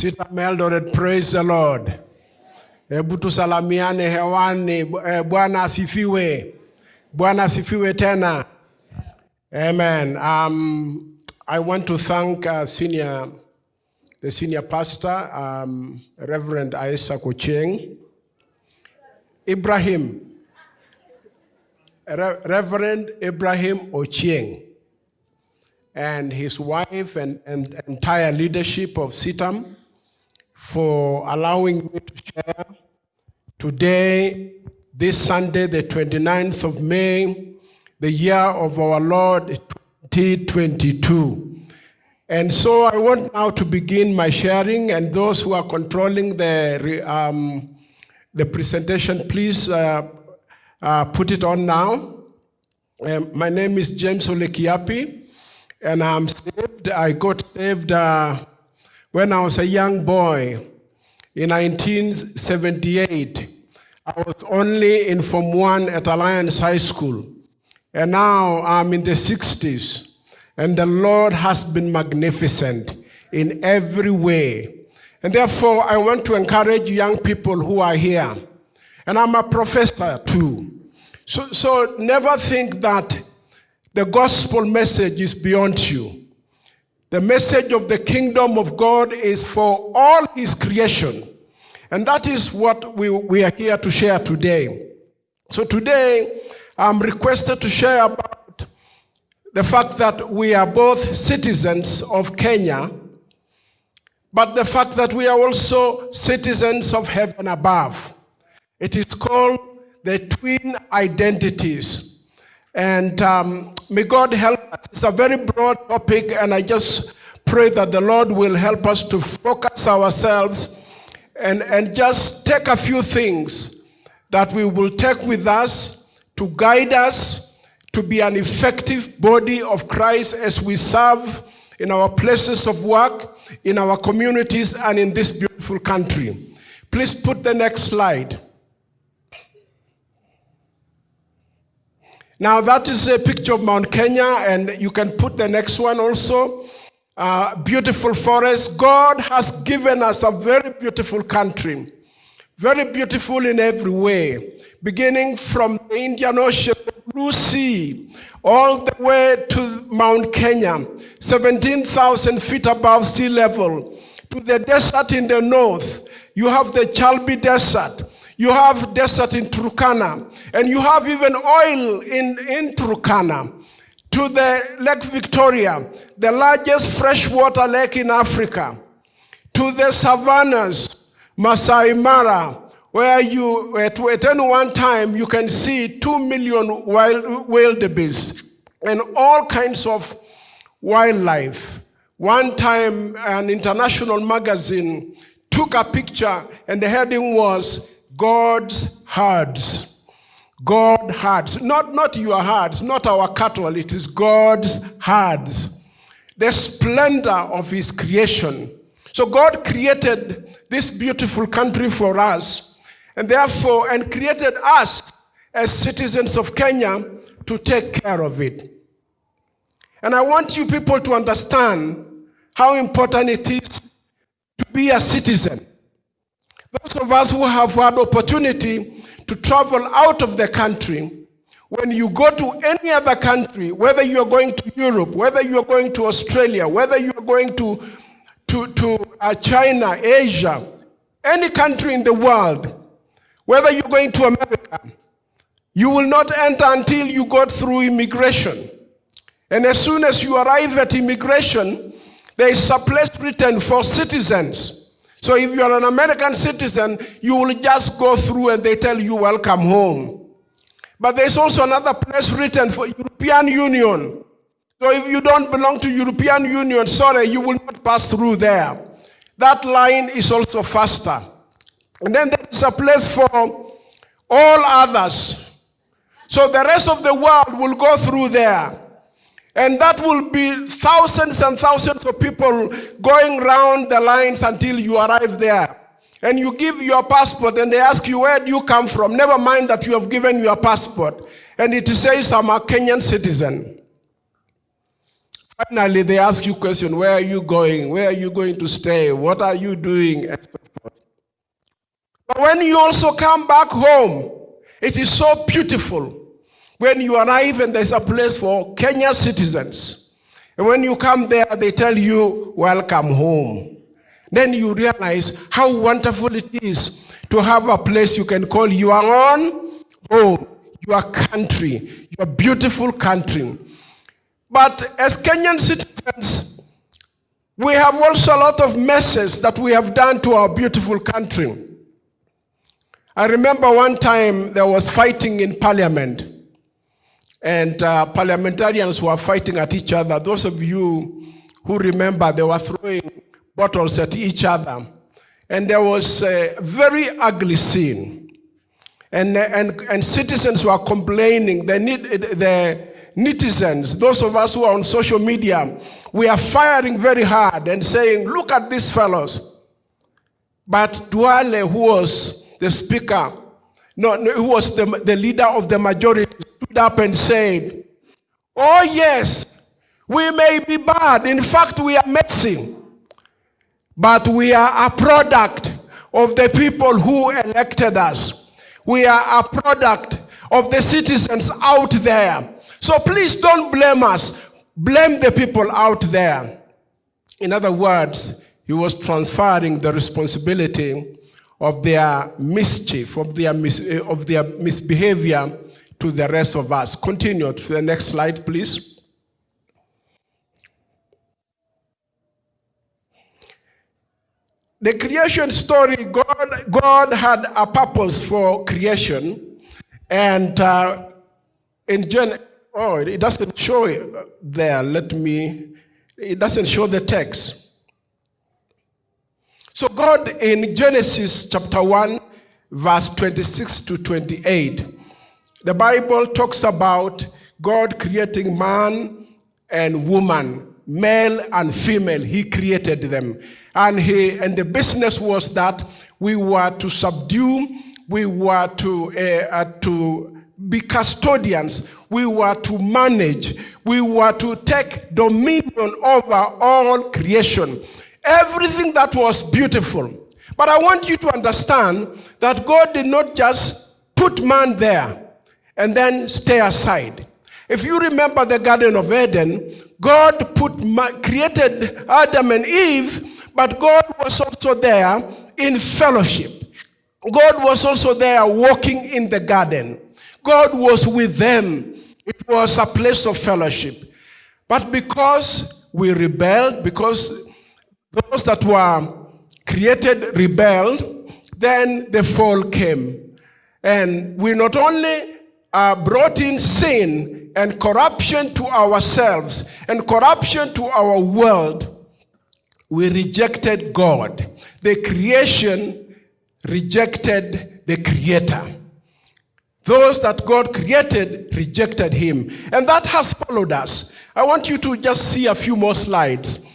Sita Eldoret, praise the Lord. Hebu tusalamiane hewani. Eh, Bwana asifiwe. Bwana asifiwe tena. Amen. Um, I want to thank uh, senior, the senior pastor, um, Reverend Isaac Ochieng. Ibrahim, Re- Reverend Ibrahim Ochieng and his wife and, and entire leadership of CITAM for allowing me to share today, this Sunday, the 29th of May, the year of our Lord 2022. And so I want now to begin my sharing, and those who are controlling the, um, the presentation, please uh, uh, put it on now. Um, my name is James Ole Kiyiapi, and I'm saved. I got saved uh, when I was a young boy in 1978. I was only in Form 1 at Alliance High School, and now I'm in the 60s, and the Lord has been magnificent in every way. And therefore, I want to encourage young people who are here, and I'm a professor too. So, so never think that the gospel message is beyond you. The message of the kingdom of God is for all his creation. And that is what we, we are here to share today. So today, I'm requested to share about the fact that we are both citizens of Kenya, but the fact that we are also citizens of heaven above. It is called the twin identities. And um, may God help us. It's a very broad topic, and I just pray that the Lord will help us to focus ourselves and, and just take a few things that we will take with us to guide us to be an effective body of Christ as we serve in our places of work, in our communities, and in this beautiful country. Please put the next slide. Now, that is a picture of Mount Kenya, and you can put the next one also. Uh, beautiful forest. God has given us a very beautiful country, very beautiful in every way, beginning from the Indian Ocean, the Blue Sea, all the way to Mount Kenya, 17,000 feet above sea level, to the desert in the north. You have the Chalbi Desert. You have desert in Turkana, and you have even oil in, in Turkana. To the Lake Victoria, the largest freshwater lake in Africa. To the savannas, Masai Mara, where you, at, at any one time, you can see two million wild wildebeest and all kinds of wildlife. One time, an international magazine took a picture, and the heading was God's herds. God herds, not, not your herds, not our cattle, it is God's herds. The splendor of his creation. So God created this beautiful country for us, and therefore, and created us as citizens of Kenya to take care of it. And I want you people to understand how important it is to be a citizen. Those of us who have had opportunity to travel out of the country, when you go to any other country, whether you're going to Europe, whether you're going to Australia, whether you're going to, to, to uh, China, Asia, any country in the world, whether you're going to America, you will not enter until you go through immigration. And as soon as you arrive at immigration, there is a place written for citizens. So if you are an American citizen, you will just go through and they tell you welcome home. But there's also another place written for European Union. So if you don't belong to European Union, sorry, you will not pass through there. That line is also faster. And then there is a place for all others. So the rest of the world will go through there. And that will be thousands and thousands of people going round the lines until you arrive there. And you give your passport and they ask you, where do you come from? Never mind that you have given your passport. And it says, I'm a Kenyan citizen. Finally, they ask you question, where are you going? Where are you going to stay? What are you doing? But when you also come back home, it is so beautiful. When you arrive and there's a place for Kenya citizens. And when you come there, they tell you, welcome home. Then you realize how wonderful it is to have a place you can call your own home, your country, your beautiful country. But as Kenyan citizens, we have also a lot of messes that we have done to our beautiful country. I remember one time there was fighting in parliament, and uh, parliamentarians were fighting at each other. Those of you who remember, they were throwing bottles at each other. And there was a very ugly scene. And, and, and citizens were complaining, the, the netizens, those of us who are on social media, we are firing very hard and saying, look at these fellows. But Duale, who was the speaker, no, who was the, the leader of the majority, stood up and said, oh yes, we may be bad. In fact, we are messy. But we are a product of the people who elected us. We are a product of the citizens out there. So please don't blame us. Blame the people out there. In other words, he was transferring the responsibility of their mischief, of their, mis eh, of their misbehavior to the rest of us. Continue to the next slide, please. The creation story, God, God had a purpose for creation. And uh, in Gen, oh, it doesn't show it there. Let me, it doesn't show the text. So God in Genesis chapter 1, verse 26 to 28, the Bible talks about God creating man and woman, male and female. He created them. And, he, and the business was that we were to subdue, we were to, uh, uh, to be custodians, we were to manage, we were to take dominion over all creation. Everything that was beautiful. But I want you to understand that God did not just put man there and then stay aside. If you remember the Garden of Eden, God put, created Adam and Eve but God was also there in fellowship. God was also there walking in the garden. God was with them. It was a place of fellowship. But because we rebelled, because those that were created rebelled, then the fall came. And we not only uh, brought in sin and corruption to ourselves and corruption to our world, we rejected God. The creation rejected the creator. Those that God created rejected him. And that has followed us. I want you to just see a few more slides.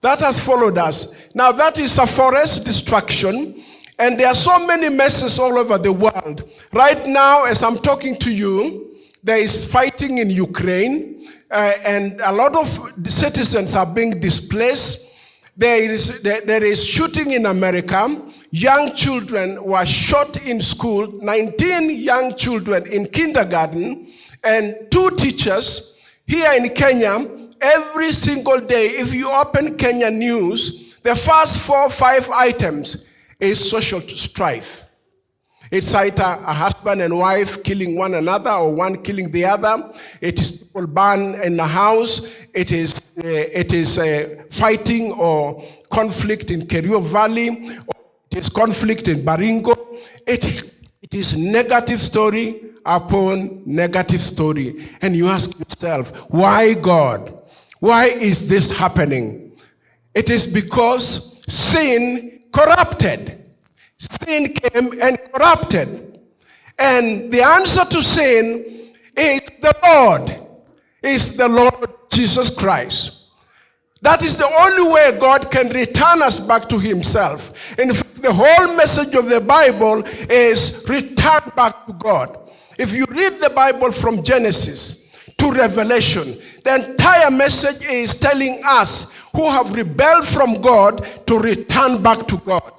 That has followed us. Now that is a forest destruction. And there are so many messes all over the world. Right now, as I'm talking to you, there is fighting in Ukraine. Uh, and a lot of citizens are being displaced there is, there, there is shooting in America. Young children were shot in school, 19 young children in kindergarten, and two teachers here in Kenya. Every single day, if you open Kenya news, the first four or five items is social strife. It's either a husband and wife killing one another or one killing the other. It is people burn in the house. It is, uh, it is uh, fighting or conflict in Kerio Valley. it is conflict in Baringo. It, it is negative story upon negative story. And you ask yourself, why God? Why is this happening? It is because sin corrupted. Sin came and corrupted. And the answer to sin is the Lord, is the Lord Jesus Christ. That is the only way God can return us back to himself. In fact, the whole message of the Bible is return back to God. If you read the Bible from Genesis to revelation. The entire message is telling us who have rebelled from God to return back to God.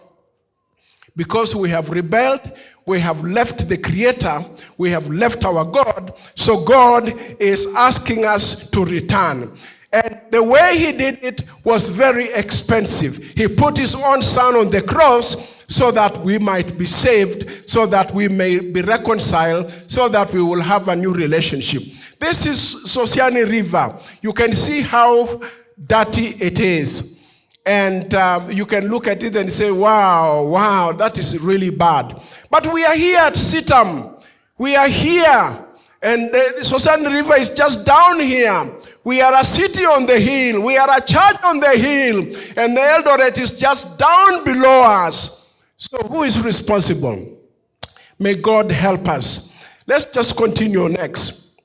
Because we have rebelled, we have left the Creator, we have left our God, so God is asking us to return. And the way he did it was very expensive. He put his own son on the cross so that we might be saved, so that we may be reconciled, so that we will have a new relationship. This is Sosiani River. You can see how dirty it is. And um, you can look at it and say, wow, wow, that is really bad. But we are here at CITAM. We are here. And the Sosiani River is just down here. We are a city on the hill. We are a church on the hill. And the Eldoret is just down below us. So who is responsible? May God help us. Let's just continue next.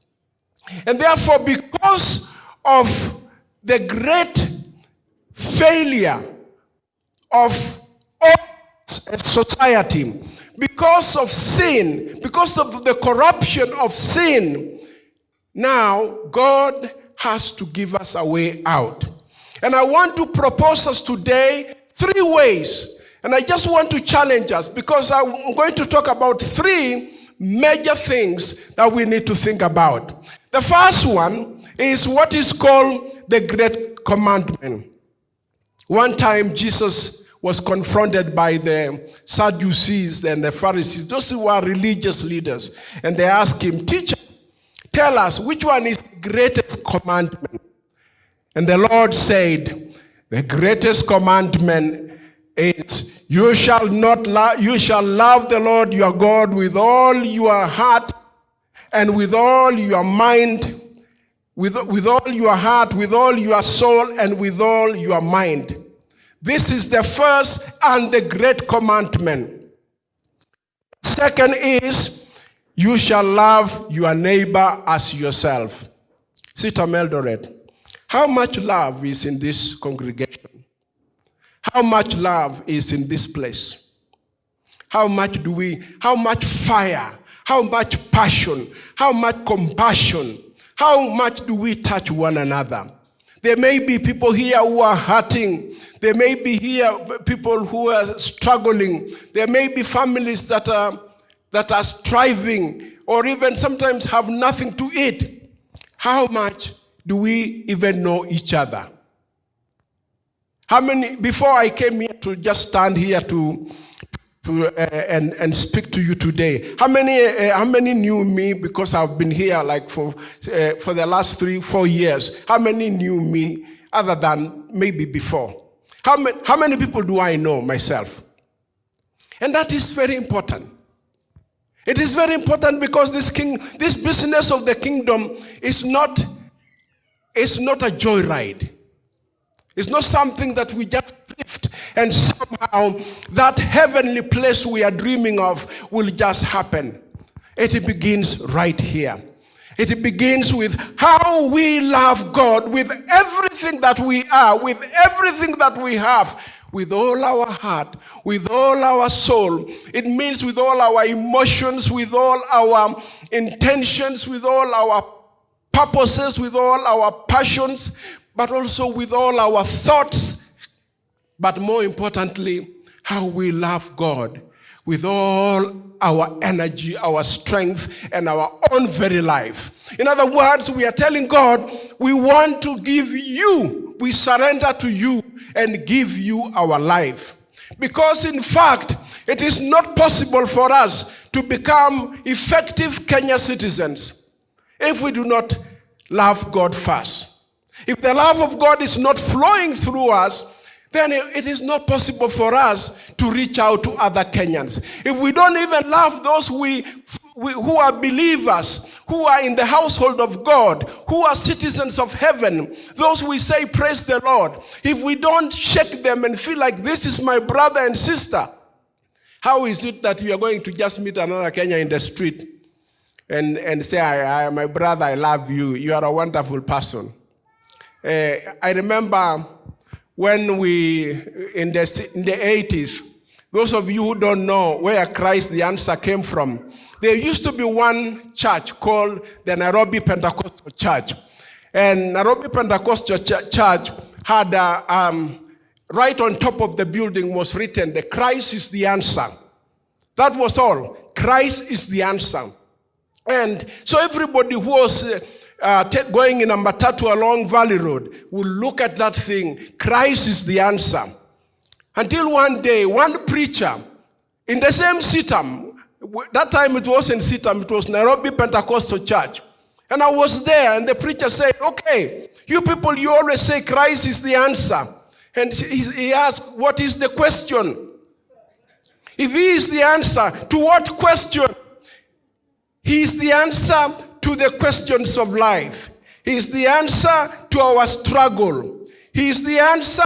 And therefore, because of the great failure of society, because of sin, because of the corruption of sin, now God has to give us a way out. And I want to propose us today three ways. And I just want to challenge us because I'm going to talk about three major things that we need to think about. The first one is what is called the Great Commandment. One time Jesus was confronted by the Sadducees and the Pharisees, those who were religious leaders, and they asked him, Teacher, tell us which one is the greatest commandment? And the Lord said, The greatest commandment is you shall not you shall love the Lord your God with all your heart and with all your mind with, with all your heart, with all your soul, and with all your mind. This is the first and the great commandment. Second is, you shall love your neighbor as yourself. CITAM Eldoret, how much love is in this congregation? How much love is in this place? How much do we, how much fire, how much passion, how much compassion, how much do we touch one another? There may be people here who are hurting. There may be here people who are struggling. There may be families that are, that are striving or even sometimes have nothing to eat. How much do we even know each other? How many, before I came here to just stand here to to, uh, and, and speak to you today. How many, uh, how many knew me because I've been here like for, uh, for the last three, four years? How many knew me other than maybe before? How, ma how many people do I know myself? And that is very important. It is very important because this king, this business of the kingdom is not, is not a joyride. It's not something that we just and somehow that heavenly place we are dreaming of will just happen. It begins right here. It begins with how we love God with everything that we are, with everything that we have, with all our heart, with all our soul. It means with all our emotions, with all our intentions, with all our purposes, with all our passions, but also with all our thoughts, but more importantly, how we love God with all our energy, our strength, and our own very life. In other words, we are telling God, we want to give you, we surrender to you and give you our life. Because in fact, it is not possible for us to become effective Kenya citizens if we do not love God first. If the love of God is not flowing through us, then it is not possible for us to reach out to other Kenyans. If we don't even love those we, we, who are believers, who are in the household of God, who are citizens of heaven, those we say, Praise the Lord, if we don't shake them and feel like this is my brother and sister, how is it that we are going to just meet another Kenya in the street and, and say, I, I, My brother, I love you, you are a wonderful person? Uh, I remember when we, in the, in the 80s, Those of you who don't know where Christ the answer came from, there used to be one church called the Nairobi Pentecostal Church. And Nairobi Pentecostal Ch- Church had a, um, right on top of the building was written, the Christ is the answer. That was all. Christ is the answer. And so everybody who was uh, going in a matatu along Valley Road will look at that thing. Christ is the answer. Until one day, one preacher in the same CITAM, that time it wasn't CITAM, it was Nairobi Pentecostal Church. And I was there, and the preacher said, Okay, you people, you always say Christ is the answer. And he asked, What is the question? If he is the answer, to what question? He is the answer to the questions of life. He is the answer to our struggle. He is the answer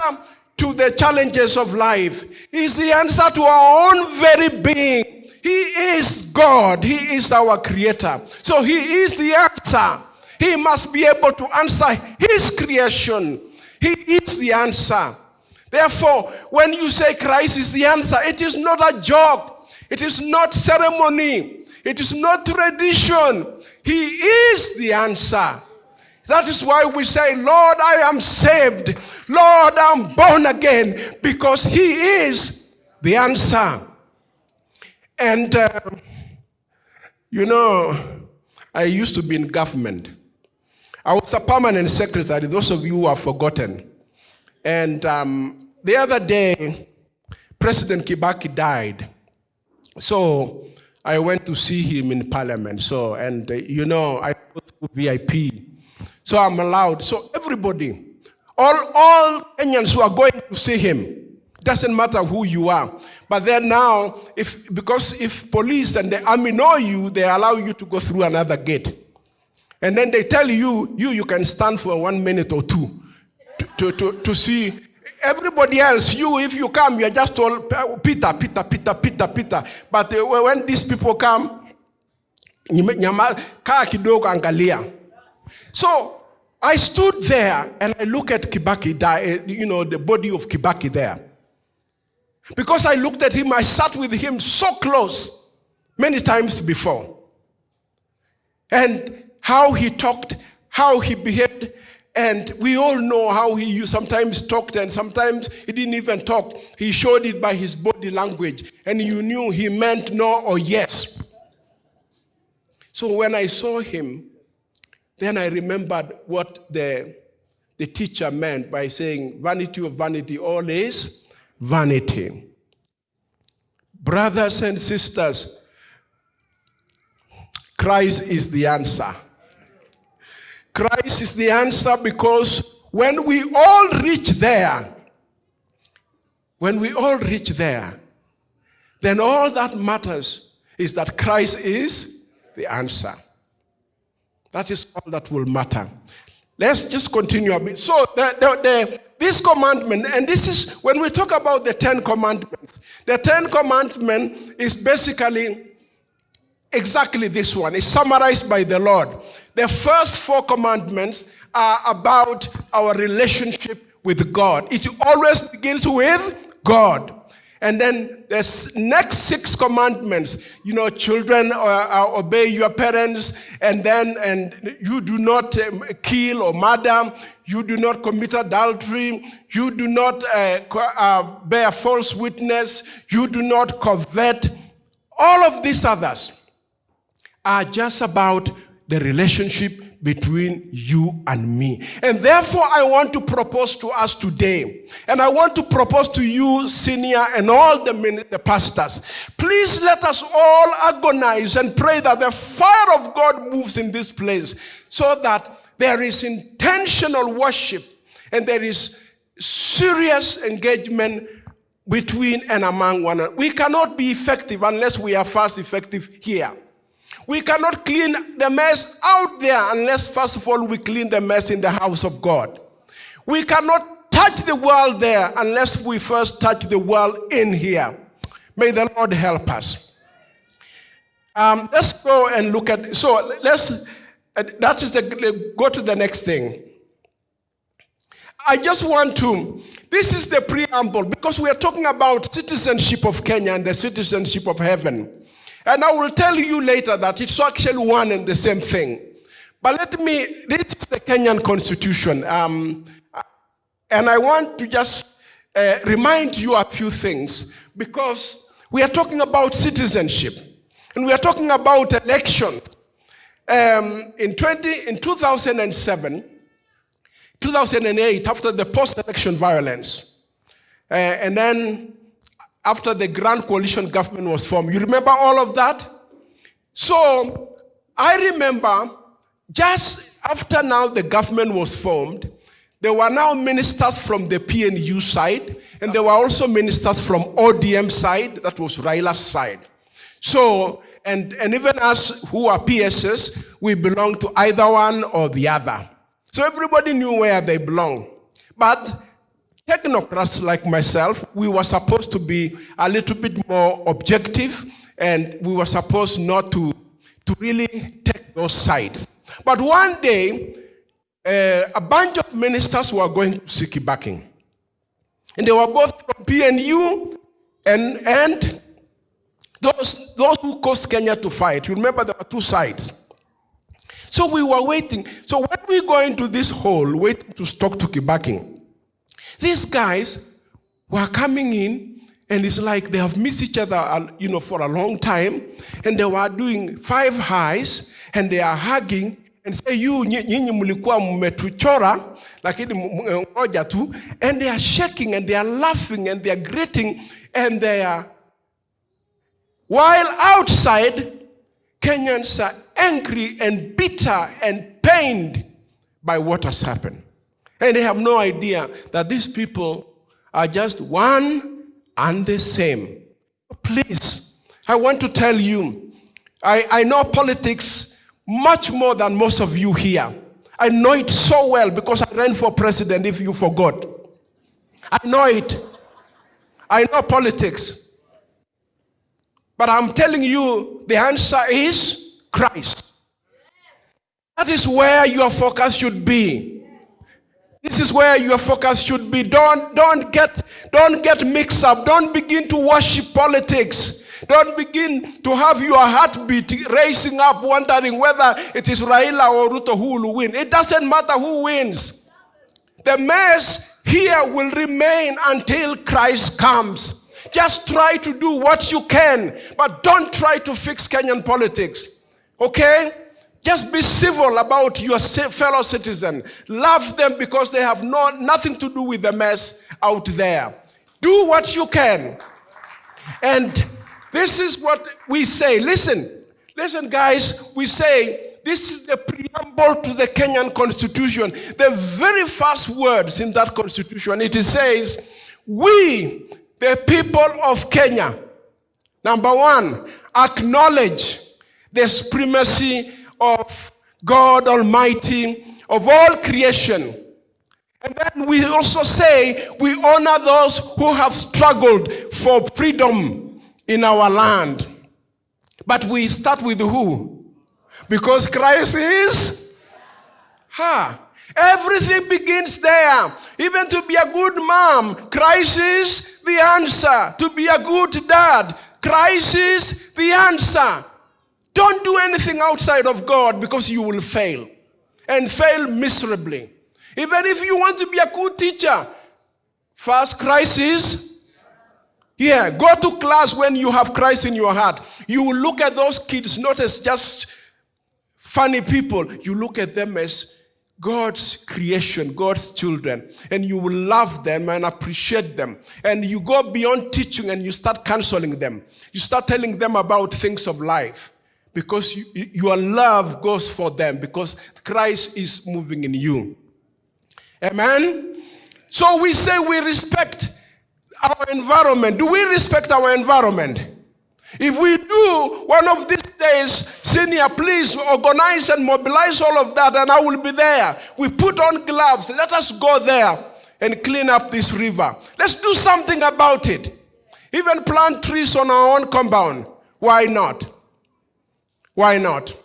to the challenges of life. He is the answer to our own very being. He is God. He is our creator. So he is the answer. He must be able to answer his creation. He is the answer. Therefore, when you say Christ is the answer, it is not a joke. It is not ceremony. It is not tradition. He is the answer. That is why we say, Lord, I am saved. Lord, I'm born again because He is the answer. And, uh, you know, I used to be in government. I was a permanent secretary, those of you who have forgotten. And um, the other day, President Kibaki died. So I went to see him in parliament. So, and uh, you know, I go through VIP. So I'm allowed. So everybody, all, all Kenyans who are going to see him, doesn't matter who you are. But then now, if because if police and the army know you, they allow you to go through another gate. And then they tell you, you, you can stand for one minute or two to, to, to, to see everybody else. You, if you come, you're just told, Peter, Peter, Peter, Peter, Peter. But uh, when these people come. So I stood there and I look at Kibaki, you know, the body of Kibaki there. Because I looked at him, I sat with him so close many times before. And how he talked, how he behaved, and we all know how he sometimes talked and sometimes he didn't even talk. He showed it by his body language, and you knew he meant no or yes. So when I saw him, then I remembered what the, the teacher meant by saying, vanity of vanity, all is vanity. Brothers and sisters, Christ is the answer. Christ is the answer because when we all reach there, when we all reach there, then all that matters is that Christ is the answer. That is all that will matter. Let's just continue a bit. So, the, the, the, this commandment, and this is when we talk about the Ten Commandments, the Ten Commandment is basically exactly this one. It's summarized by the Lord. The first four commandments are about our relationship with God. It always begins with God. And then the next six commandments, you know, children uh, uh, obey your parents, and then and you do not um, kill or murder, you do not commit adultery, you do not uh, uh, bear false witness, you do not covet. All of these others are just about the relationship between you and me. And therefore, I want to propose to us today, and I want to propose to you, senior, and all the, the pastors, please let us all agonize and pray that the fire of God moves in this place so that there is intentional worship and there is serious engagement between and among one another. We cannot be effective unless we are first effective here. We cannot clean the mess out there unless, first of all, we clean the mess in the house of God. We cannot touch the world there unless we first touch the world in here. May the Lord help us. Um, let's go and look at. So let's. uh, That is the. Go to the next thing. I just want to This is the preamble because we are talking about citizenship of Kenya and the citizenship of heaven. And I will tell you later that it's actually one and the same thing. But let me, this is the Kenyan constitution. Um, and I want to just uh, remind you a few things because we are talking about citizenship and we are talking about elections. Um, in, 20, in 2007, 2008, after the post-election violence, uh, and then after the Grand Coalition government was formed, you remember all of that? So I remember just after now the government was formed, there were now ministers from the PNU side, and there were also ministers from ODM side, that was Raila's side. So, and, and even us who are PSS, we belong to either one or the other. So everybody knew where they belong. But technocrats like myself, we were supposed to be a little bit more objective, and we were supposed not to, to really take those sides. But one day, uh, a bunch of ministers were going to see Kibaki. And they were both from PNU and, and those, those who caused Kenya to fight. You remember there were two sides. So we were waiting. So when we go into this hole, waiting to talk to Kibaki, these guys were coming in and it's like they have missed each other, uh, you know, for a long time. And they were doing five highs and they are hugging and say you nyinyi mlikuwa mmetuchora lakini ngoja tu and they are shaking and they are laughing and they are greeting and they are while outside Kenyans are angry and bitter and pained by what has happened and they have no idea that these people are just one and the same please I want to tell you I, I know politics much more than most of you here. I know it so well because I ran for president if you forgot. I know it. I know politics. But I'm telling you, the answer is Christ. That is where your focus should be. This is where your focus should be. Don't, don't, get, don't get mixed up. Don't begin to worship politics. Don't begin to have your heartbeat racing up, wondering whether it is Raila or Ruto who will win. It doesn't matter who wins. The mess here will remain until Christ comes. Just try to do what you can, but don't try to fix Kenyan politics. Okay? Just be civil about your fellow citizen. Love them because they have no, nothing to do with the mess out there. Do what you can. And this is what we say. Listen, listen, guys. We say this is the preamble to the Kenyan constitution. The very first words in that constitution, it says, We, the people of Kenya, number one, acknowledge the supremacy of God Almighty of all creation. And then we also say we honor those who have struggled for freedom in our land. But we start with who? Because Christ is? Ha. Everything begins there. Even to be a good mom, Christ is the answer. To be a good dad, Christ is the answer. Don't do anything outside of God because you will fail and fail miserably. Even if you want to be a good teacher, first Christ is yeah, go to class when you have Christ in your heart. You will look at those kids not as just funny people. You look at them as God's creation, God's children, and you will love them and appreciate them. And you go beyond teaching and you start counseling them. You start telling them about things of life because you, your love goes for them because Christ is moving in you. Amen? So we say we respect our environment? Do we respect our environment? If we do, one of these days, senior, please organize and mobilize all of that, and I will be there. We put on gloves. Let us go there and clean up this river. Let's do something about it. Even plant trees on our own compound. Why not? Why not?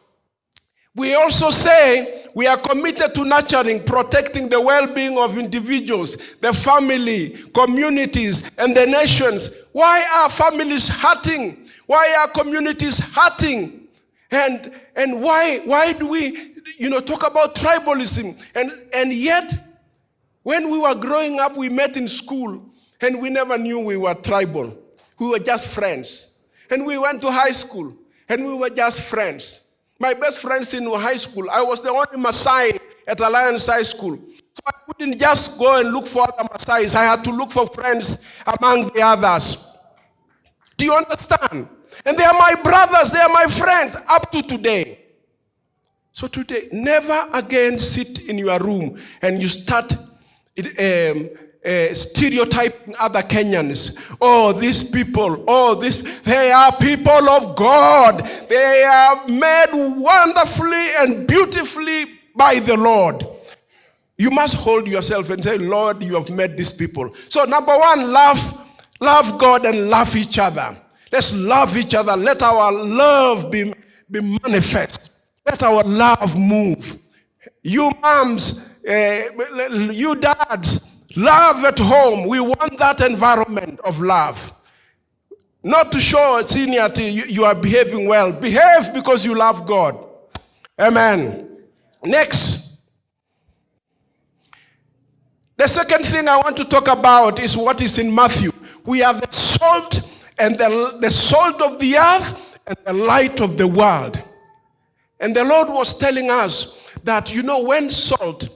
We also say We are committed to nurturing, protecting the well being of individuals, the family, communities, and the nations. Why are families hurting? Why are communities hurting? And, and why, why do we you know, talk about tribalism? And, and yet, when we were growing up, we met in school and we never knew we were tribal. We were just friends. And we went to high school and we were just friends. My best friends in high school, I was the only Maasai at Alliance High School. So I couldn't just go and look for other Maasais. I had to look for friends among the others. Do you understand? And they are my brothers, they are my friends up to today. So today, never again sit in your room and you start um, uh, stereotyping other Kenyans. Oh, these people, oh, this, they are people of God. They are made wonderfully and beautifully by the Lord. You must hold yourself and say, Lord, you have made these people. So, number one, love, love God and love each other. Let's love each other. Let our love be, be manifest. Let our love move. You moms, uh, you dads, Love at home. We want that environment of love. Not to show seniority you, you are behaving well. Behave because you love God. Amen. Next. The second thing I want to talk about is what is in Matthew. We are the salt and the, the salt of the earth and the light of the world. And the Lord was telling us that, you know, when salt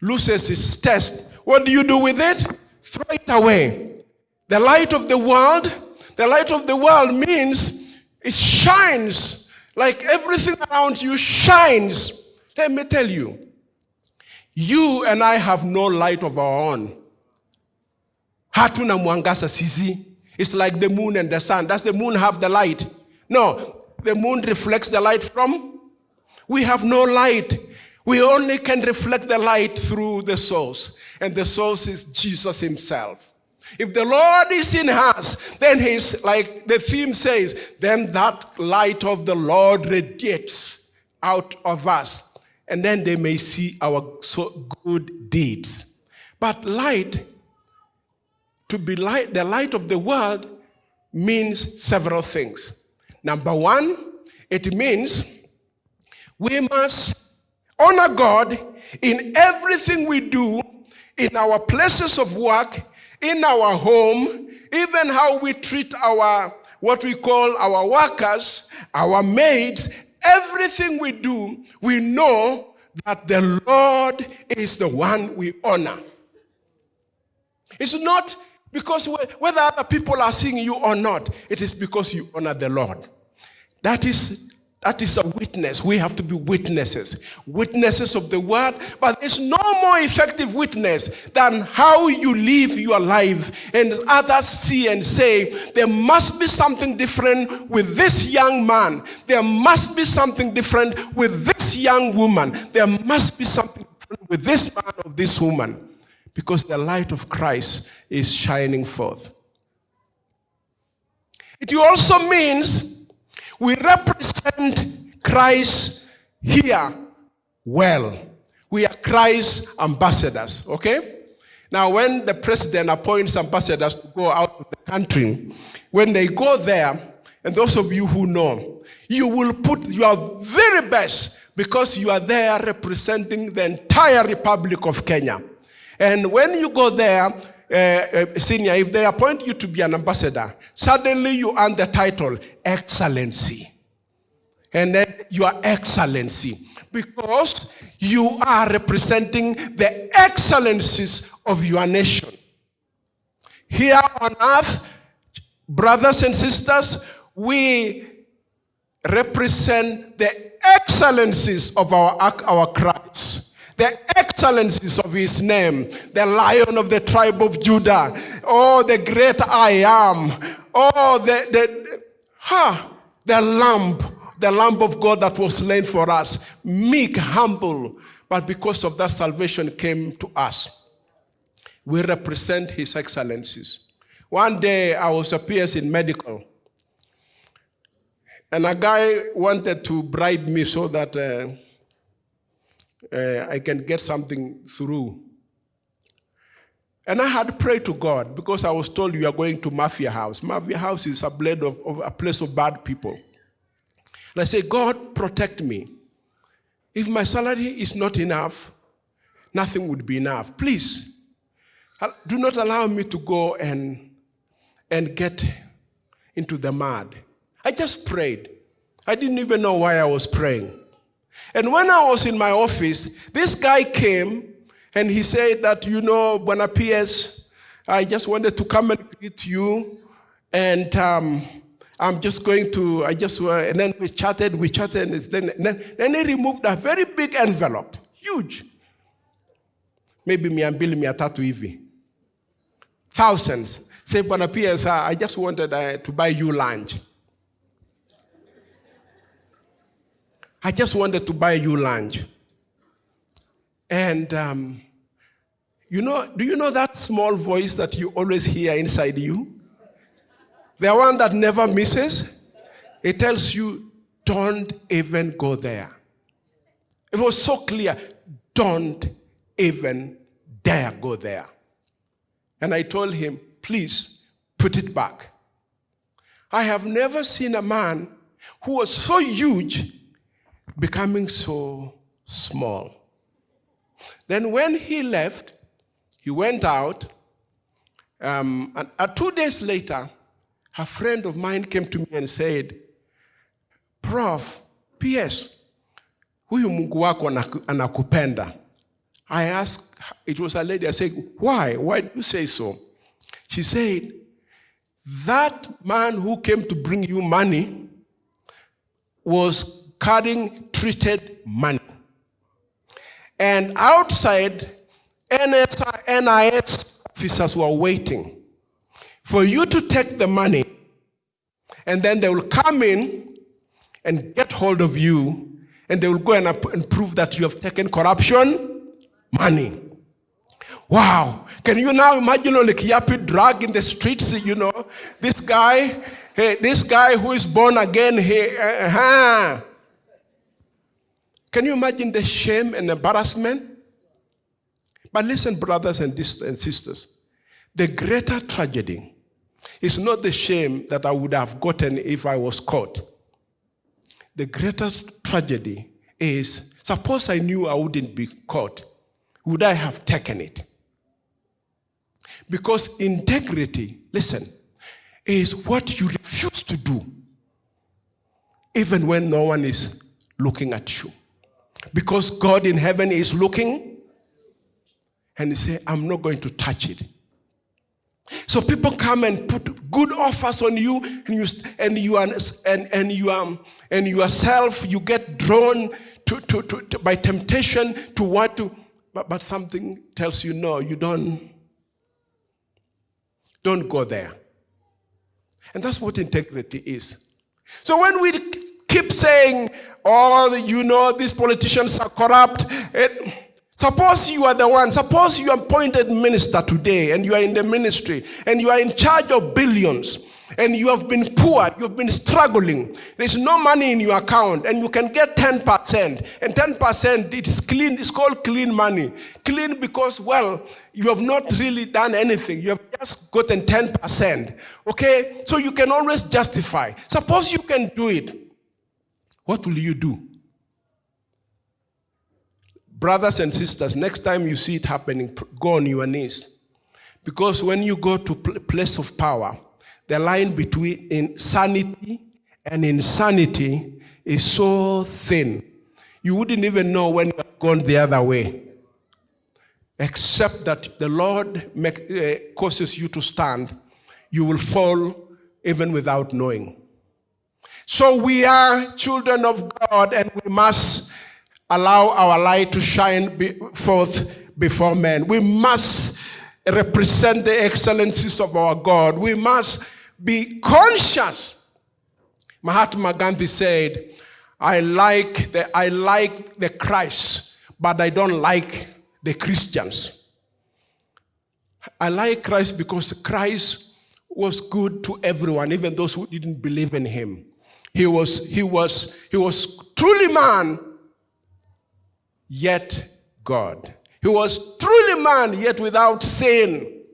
loses its taste, what do you do with it? Throw it away. The light of the world, the light of the world means it shines like everything around you shines. Let me tell you, you and I have no light of our own. Hatuna mwangasa sisi. It's like the moon and the sun. Does the moon have the light? No, the moon reflects the light from. We have no light. We only can reflect the light through the source and the source is Jesus himself. If the Lord is in us, then he's like the theme says, then that light of the Lord radiates out of us. And then they may see our so good deeds. But light, to be light, the light of the world means several things. Number one, it means we must honor God in everything we do in our places of work, in our home, even how we treat our, what we call our workers, our maids, everything we do, we know that the Lord is the one we honor. It's not because whether other people are seeing you or not, it is because you honor the Lord. That is that is a witness. We have to be witnesses. Witnesses of the word. But there's no more effective witness than how you live your life. And others see and say, there must be something different with this young man. There must be something different with this young woman. There must be something different with this man or this woman. Because the light of Christ is shining forth. It also means we represent Christ here well. We are Christ's ambassadors, okay? Now, when the president appoints ambassadors to go out of the country, when they go there, and those of you who know, you will put your very best because you are there representing the entire Republic of Kenya. And when you go there, uh, senior, if they appoint you to be an ambassador, suddenly you earn the title Excellency. And then your Excellency. Because you are representing the excellencies of your nation. Here on earth, brothers and sisters, we represent the excellencies of our, our Christ the excellencies of his name, the lion of the tribe of Judah, oh, the great I am, oh, the, the, huh, the lamb, the lamb of God that was slain for us, meek, humble, but because of that salvation came to us. We represent his excellencies. One day I was a PS in medical, and a guy wanted to bribe me so that uh, uh, I can get something through. And I had prayed to God because I was told you are going to Mafia House. Mafia House is a of, of a place of bad people. And I said, God, protect me. If my salary is not enough, nothing would be enough. Please, do not allow me to go and, and get into the mud. I just prayed. I didn't even know why I was praying. And when I was in my office, this guy came and he said that, you know, Buena PS, I just wanted to come and greet you. And um, I'm just going to, I just, uh, and then we chatted, we chatted, and then, then, then he removed a very big envelope, huge. Maybe mia mbili, mia tatu hivi. Thousands. Say, Buena PS, I just wanted uh, to buy you lunch. I just wanted to buy you lunch. And um, you know, do you know that small voice that you always hear inside you? The one that never misses? It tells you, don't even go there. It was so clear, don't even dare go there. And I told him, please put it back. I have never seen a man who was so huge becoming so small. Then when he left, he went out, um, and uh, two days later, a friend of mine came to me and said, Prof, P.S., huyu Mungu wako anakupenda. I asked, it was a lady, I said, why? Why do you say so? She said, that man who came to bring you money was carrying treated money. And outside, NIS officers were waiting for you to take the money, and then they will come in and get hold of you, and they will go and, and prove that you have taken corruption money. Wow. Can you now imagine Kiyiapi drug in the streets, you know? This guy, hey, this guy who is born again, he, uh, uh, can you imagine the shame and embarrassment? But listen, brothers and sisters, the greater tragedy is not the shame that I would have gotten if I was caught. The greater tragedy is suppose I knew I wouldn't be caught, would I have taken it? Because integrity, listen, is what you refuse to do, even when no one is looking at you. Because God in heaven is looking and he say, I'm not going to touch it. So people come and put good offers on you, and you and you are and and you are and yourself you get drawn to, to, to, to by temptation to what to, but, but something tells you no, you don't. Don't go there. And that's what integrity is. So when we keep saying, oh, you know, these politicians are corrupt. It, suppose you are the one, suppose you are appointed minister today and you are in the ministry and you are in charge of billions and you have been poor, you've been struggling, there's no money in your account, and you can get 10%, and 10% it is clean, it's called clean money. Clean because, well, you have not really done anything, you have just gotten 10%. Okay? So you can always justify. Suppose you can do it what will you do? Brothers and sisters, next time you see it happening, go on your knees. Because when you go to place of power, the line between insanity and insanity is so thin. You wouldn't even know when you have gone the other way. Except that the Lord make, uh, causes you to stand, you will fall even without knowing. So we are children of God and we must allow our light to shine forth before men. We must represent the excellencies of our God. We must be conscious. Mahatma Gandhi said, I like the, I like the Christ, but I don't like the Christians. I like Christ because Christ was good to everyone, even those who didn't believe in him. He was, he was, he was truly man, yet God. He was truly man, yet without sin.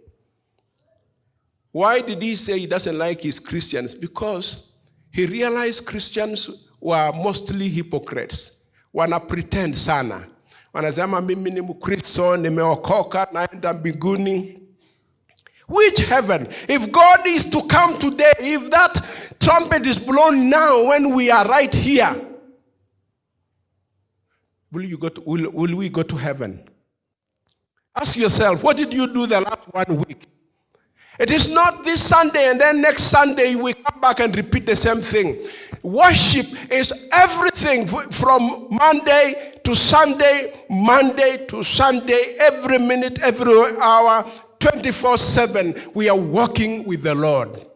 Why did he say he doesn't like his Christians? Because he realized Christians were mostly hypocrites. Wana pretend sana. Wanasema mimi ni Mkristo, nimeokoka, naenda mbinguni. Which heaven? If God is to come today, if that trumpet is blown now when we are right here, will, you go to, will, will we go to heaven? Ask yourself, what did you do the last one week? It is not this Sunday and then next Sunday we come back and repeat the same thing. Worship is everything from Monday to Sunday, Monday to Sunday, every minute, every hour, 24 7. We are walking with the Lord.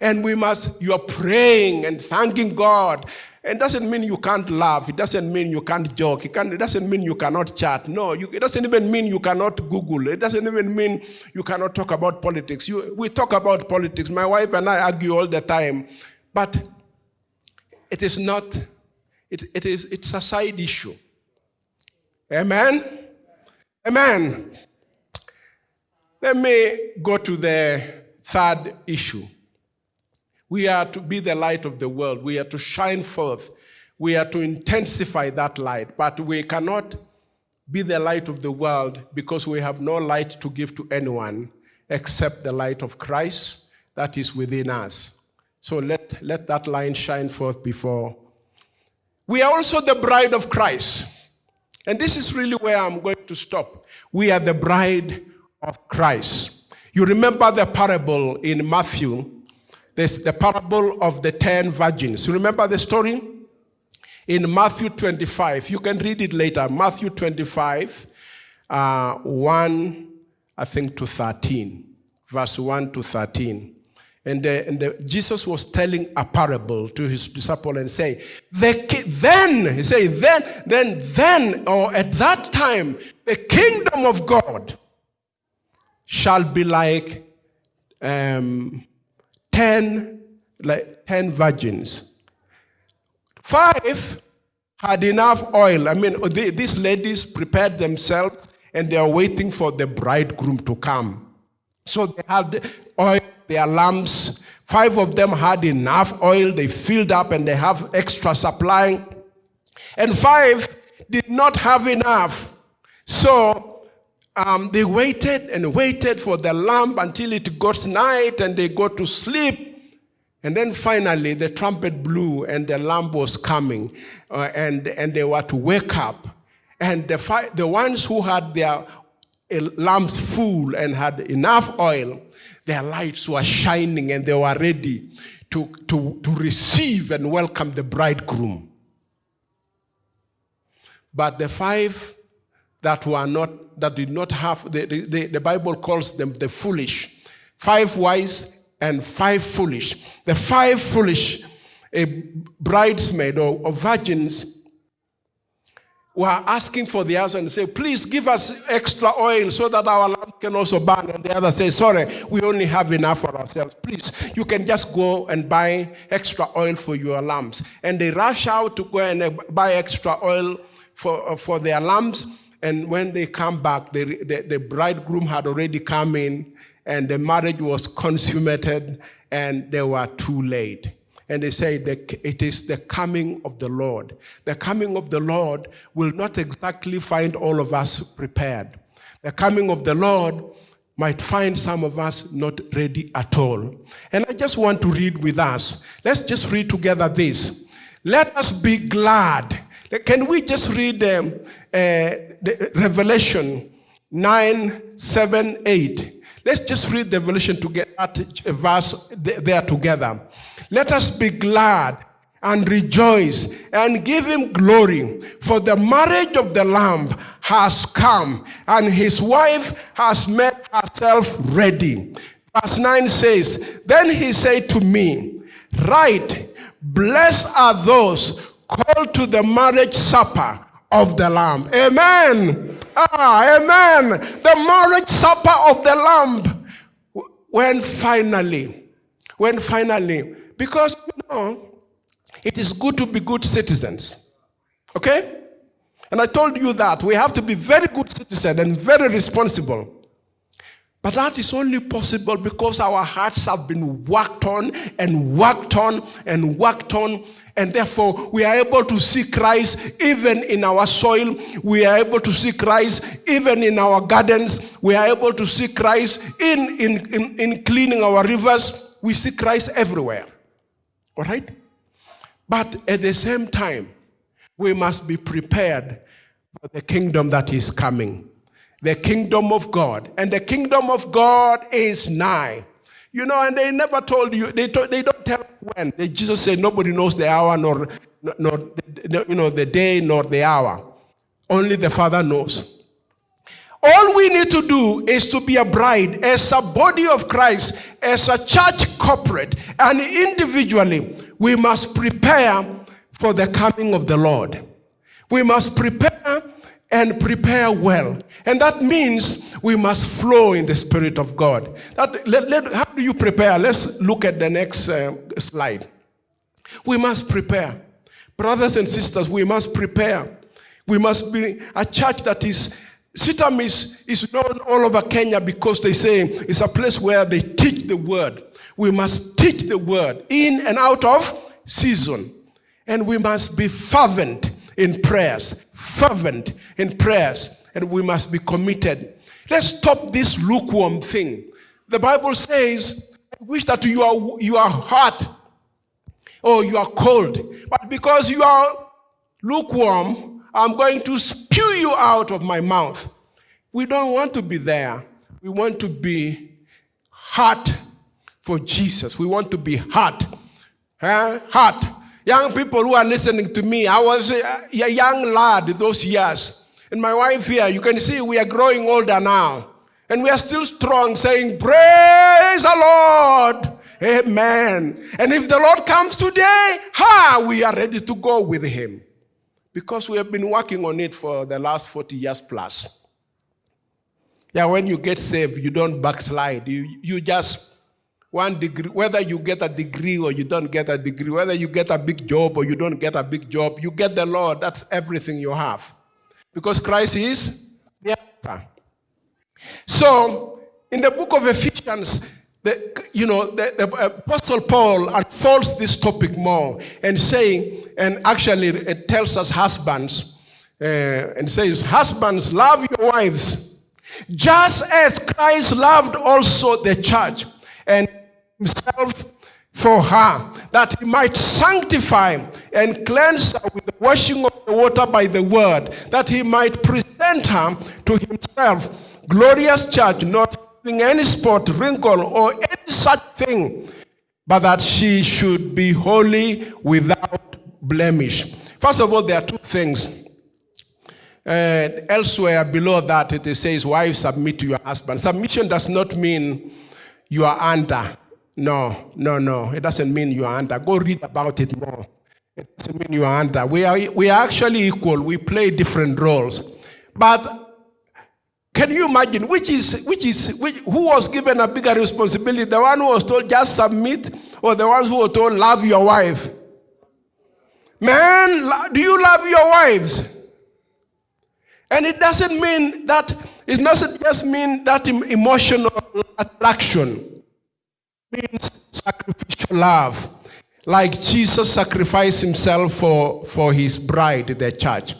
And we must, you are praying and thanking God it doesn't mean you can't laugh. It doesn't mean you can't joke. It, can, it doesn't mean you cannot chat. No, you, it doesn't even mean you cannot Google. It doesn't even mean you cannot talk about politics. You, we talk about politics. My wife and I argue all the time. But it is not, it, it is, it's a side issue. Amen? Amen. Let me go to the third issue. We are to be the light of the world. We are to shine forth. We are to intensify that light. But we cannot be the light of the world because we have no light to give to anyone except the light of Christ that is within us. So let, let that light shine forth before. We are also the bride of Christ. And this is really where I'm going to stop. We are the bride of Christ. You remember the parable in Matthew there's the parable of the ten virgins. You remember the story? In Matthew 25, you can read it later. Matthew 25, uh, 1, I think, to 13. Verse 1 to 13. And, and Jesus was telling a parable to his disciple and say, the, then, he say, then, then, then, or at that time, the kingdom of God shall be like um, ten, like ten virgins. Five had enough oil. I mean, they, these ladies prepared themselves and they are waiting for the bridegroom to come. So they had oil, their lamps. Five of them had enough oil. They filled up and they have extra supply. And five did not have enough. So um, they waited and waited for the lamp until it got night and they go to sleep. And then finally the trumpet blew and the lamp was coming uh, and, and they were to wake up. And the, the ones who had their uh, lamps full and had enough oil, their lights were shining and they were ready to, to, to receive and welcome the bridegroom. But the five that were not, that did not have, the, the, the Bible calls them the foolish. Five wise and five foolish. The five foolish a bridesmaid or, or virgins were asking for the husband and say, please give us extra oil so that our lamp can also burn. And the other say, sorry, we only have enough for ourselves. Please, you can just go and buy extra oil for your lamps. And they rush out to go and buy extra oil for, for their lamps. And when they come back, the, the, the, bridegroom had already come in and the marriage was consummated and they were too late. And they say that it is the coming of the Lord. The coming of the Lord will not exactly find all of us prepared. The coming of the Lord might find some of us not ready at all. And I just want to read with us. Let's just read together this. Let us be glad can we just read um, uh, Revelation 9, 7, 8? Let's just read Revelation to get that verse there together. Let us be glad and rejoice and give him glory for the marriage of the lamb has come and his wife has made herself ready verse 9 says then he said to me right blessed are those called to the marriage supper of the Lamb. Amen. Ah, amen. The marriage supper of the Lamb. When finally, when finally, because you know, it is good to be good citizens. Okay? And I told you that we have to be very good citizens and very responsible. But that is only possible because our hearts have been worked on and worked on and worked on. And therefore, we are able to see Christ even in our soil. We are able to see Christ even in our gardens. We are able to see Christ in, in, in, in cleaning our rivers. We see Christ everywhere. All right? But at the same time, we must be prepared for the kingdom that is coming the kingdom of God. And the kingdom of God is nigh. You know, and they never told you, they, told, they don't tell when. They, Jesus said, nobody knows the hour, nor, nor the, you know, the day, nor the hour. Only the Father knows. All we need to do is to be a bride, as a body of Christ, as a church corporate, and individually, we must prepare for the coming of the Lord. We must prepare and prepare well. And that means we must flow in the Spirit of God. That, let, let, how do you prepare? Let's look at the next uh, slide. We must prepare. Brothers and sisters, we must prepare. We must be a church that is, CITAM is, is known all over Kenya because they say it's a place where they teach the word. We must teach the word in and out of season. And we must be fervent in prayers, fervent in prayers, and we must be committed. Let's stop this lukewarm thing. The Bible says, I wish that you are, you are hot or you are cold, but because you are lukewarm, I'm going to spew you out of my mouth. We don't want to be there. We want to be hot for Jesus. We want to be hot. Huh? Hot Young people who are listening to me, I was a, young lad those years. And my wife here, you can see we are growing older now. And we are still strong, saying, Praise the Lord. Amen. And if the Lord comes today, ha, we are ready to go with him. Because we have been working on it for the last 40 years plus. Yeah, when you get saved, you don't backslide. You, you just one degree, whether you get a degree or you don't get a degree, whether you get a big job or you don't get a big job, you get the Lord. That's everything you have. Because Christ is the answer. So, in the book of Ephesians, the, you know, the, the Apostle Paul unfolds this topic more and saying, and actually it tells us husbands, uh, and says, husbands, love your wives, just as Christ loved also the church and himself for her, that he might sanctify and cleanse her with the washing of the water by the word, that he might present her to himself, glorious church, not having any spot, wrinkle, or any such thing, but that she should be holy without blemish. First of all, there are two things. Uh, elsewhere below that, it says, Wives, submit to your husband. Submission does not mean you are under. No, no, no. It doesn't mean you are under. Go read about it more. It doesn't mean you are under. We are, we are actually equal. We play different roles. But can you imagine which is, which is, which, who was given a bigger responsibility? The one who was told just submit or the ones who were told love your wife? Man, do you love your wives? And it doesn't mean that, it doesn't just mean that emotional attraction. Means sacrificial love. Like Jesus sacrificed himself for, for his bride, the church.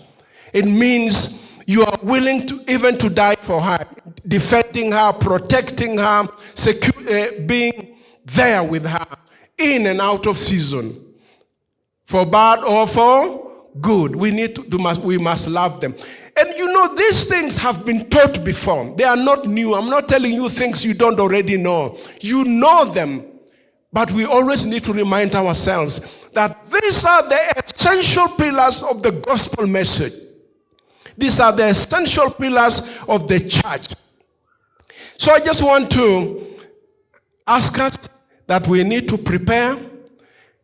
It means you are willing to even to die for her, defending her, protecting her, uh, being there with her in and out of season. For bad or for good. We need to, to must, we must love them. And you know, these things have been taught before. They are not new. I'm not telling you things you don't already know. You know them. But we always need to remind ourselves that these are the essential pillars of the gospel message. These are the essential pillars of the church. So I just want to ask us that we need to prepare.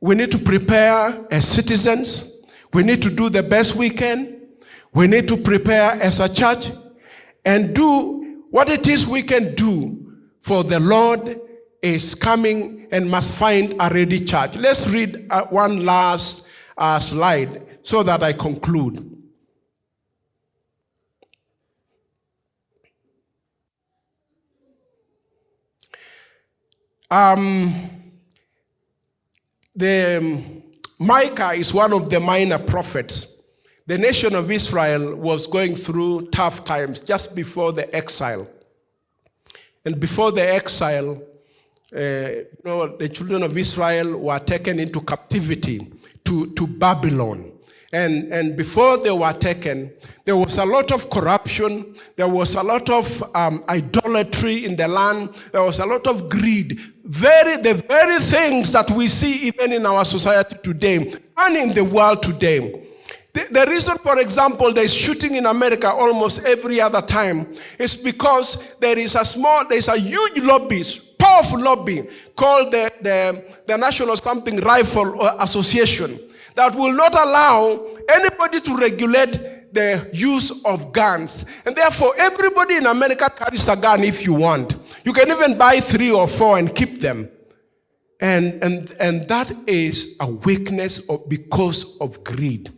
We need to prepare as citizens. We need to do the best we can. We need to prepare as a church and do what it is we can do for the Lord is coming and must find a ready church. Let's read uh, one last uh, slide so that I conclude. Um, the um, Micah is one of the minor prophets. The nation of Israel was going through tough times just before the exile. And before the exile, uh, you know, the children of Israel were taken into captivity to, to Babylon. And, and before they were taken, there was a lot of corruption. There was a lot of um, idolatry in the land. There was a lot of greed. Very, the very things that we see even in our society today and in the world today. The, reason, for example, there's shooting in America almost every other time is because there is a small, there's a huge lobby, powerful lobby called the, the, the National Something Rifle uh, Association that will not allow anybody to regulate the use of guns. And therefore, everybody in America carries a gun if you want. You can even buy three or four and keep them. And, and, and that is a weakness of, because of greed.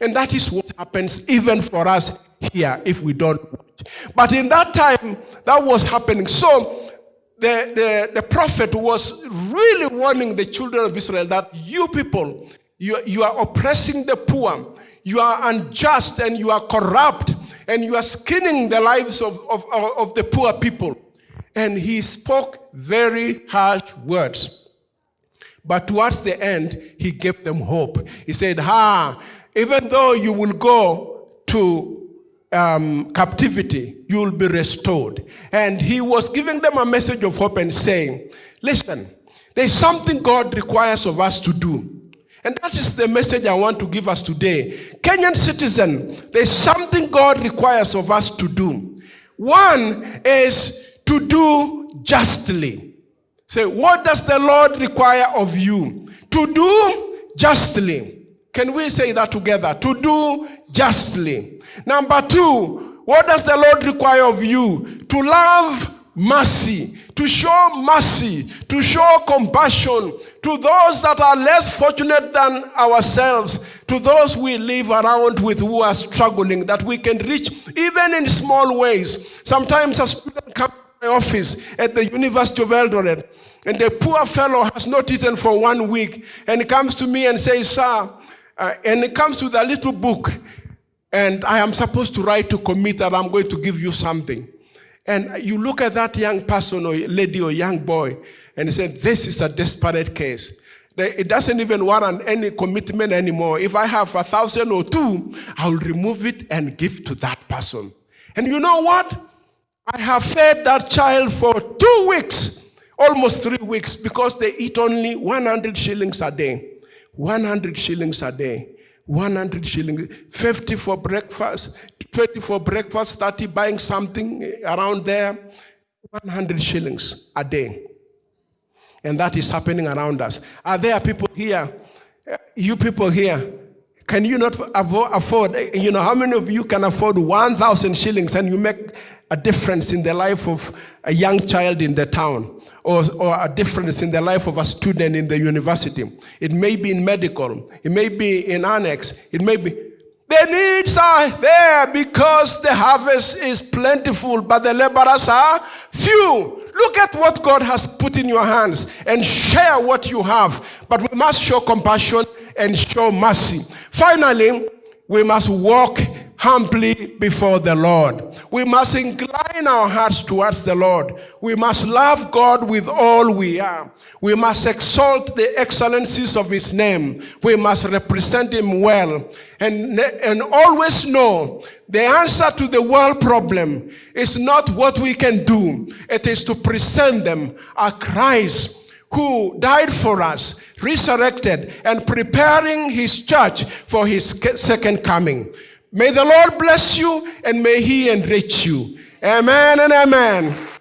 And that is what happens even for us here if we don't watch. But in that time, that was happening. So the, the, the prophet was really warning the children of Israel that you people, you, you are oppressing the poor. You are unjust and you are corrupt and you are skinning the lives of, of, of the poor people. And he spoke very harsh words. But towards the end, he gave them hope. He said, Ha, even though you will go to um, captivity, you will be restored. And he was giving them a message of hope and saying, Listen, there's something God requires of us to do. And that is the message I want to give us today. Kenyan citizen, there's something God requires of us to do. One is to do justly. Say, what does the Lord require of you? To do justly. Can we say that together? To do justly. Number two, what does the Lord require of you? To love mercy to show mercy, to show compassion to those that are less fortunate than ourselves, to those we live around with who are struggling, that we can reach even in small ways. Sometimes a student comes to my office at the University of Eldoret, and the poor fellow has not eaten for one week, and he comes to me and says, Sir, uh, and it comes with a little book, and I am supposed to write to commit that I'm going to give you something. And you look at that young person or lady or young boy and you say, this is a desperate case. It doesn't even warrant any commitment anymore. If I have a thousand or two, I'll remove it and give to that person. And you know what? I have fed that child for two weeks, almost three weeks, because they eat only 100 shillings a day. 100 shillings a day. 100 shillings, 50 for breakfast, 20 for breakfast, 30 buying something around there, 100 shillings a day. And that is happening around us. Are there people here, you people here, can you not afford, you know, how many of you can afford 1,000 shillings and you make a difference in the life of a young child in the town? or, or a difference in the life of a student in the university. It may be in medical, it may be in annex, it may be. The needs are there because the harvest is plentiful, but the laborers are few. Look at what God has put in your hands and share what you have. But we must show compassion and show mercy. Finally, we must walk humbly before the Lord. We must incline our hearts towards the Lord. We must love God with all we are. We must exalt the excellencies of his name. We must represent him well and, and always know the answer to the world problem is not what we can do. It is to present them a Christ who died for us, resurrected, and preparing his church for his second coming. May the Lord bless you and may he enrich you. Amen and amen.